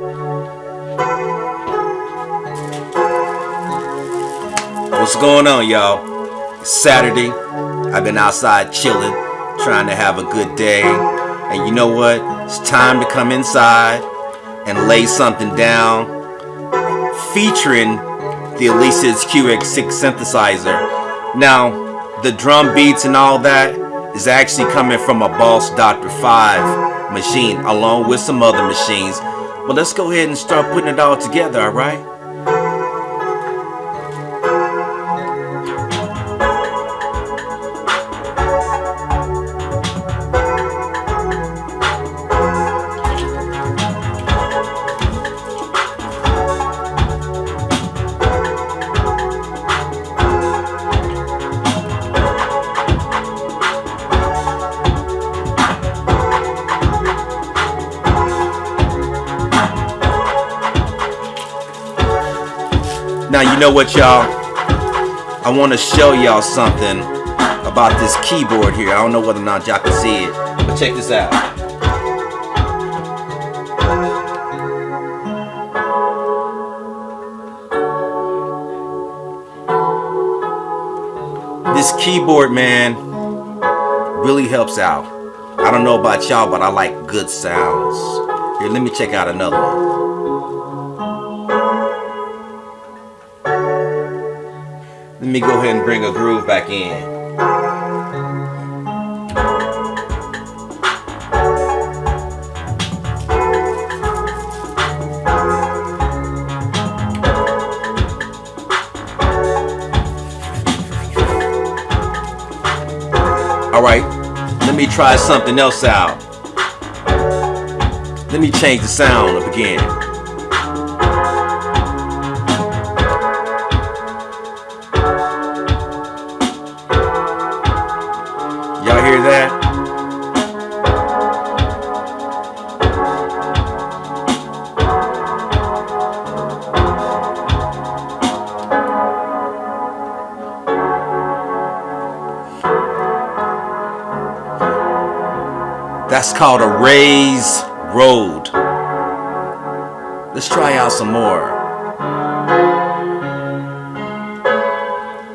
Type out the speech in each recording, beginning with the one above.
What's going on, y'all? Saturday. I've been outside chilling, trying to have a good day. And you know what? It's time to come inside and lay something down featuring the Alesis QS6 synthesizer. Now, the drum beats and all that is actually coming from a Boss DR 5 machine along with some other machines. But let's go ahead and start putting it all together, alright? Now you know what y'all? I want to show y'all something about this keyboard here. I don't know whether or not y'all can see it but check this out. This keyboard man really helps out. I don't know about y'all but I like good sounds. Here let me check out another one Let me go ahead and bring a groove back in. Alright, let me try something else out. Let me change the sound up again. Hear that? That's called a raised road. Let's try out some more.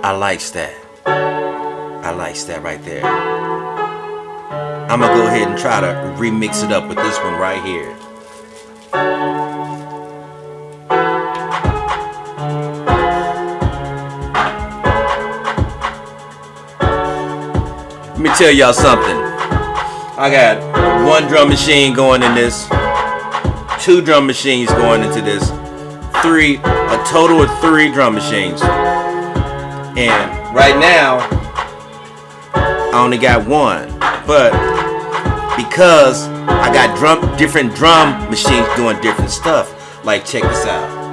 I likes that. I likes that right there. I'm gonna go ahead and try to remix it up with this one right here. Let me tell y'all something. I got one drum machine going in this, two drum machines going into this, three, a total of three drum machines. And right now, I only got one. But because I got drum different drum machines doing different stuff. Like check this out.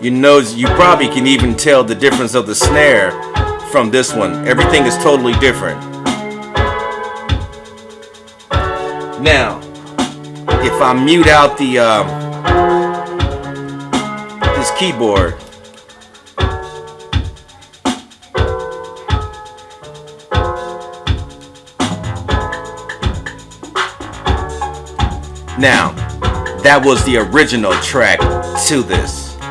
You know, you probably can even tell the difference of the snare from this one. Everything is totally different. Now, if I mute out the uh, this keyboard, now that was the original track to this.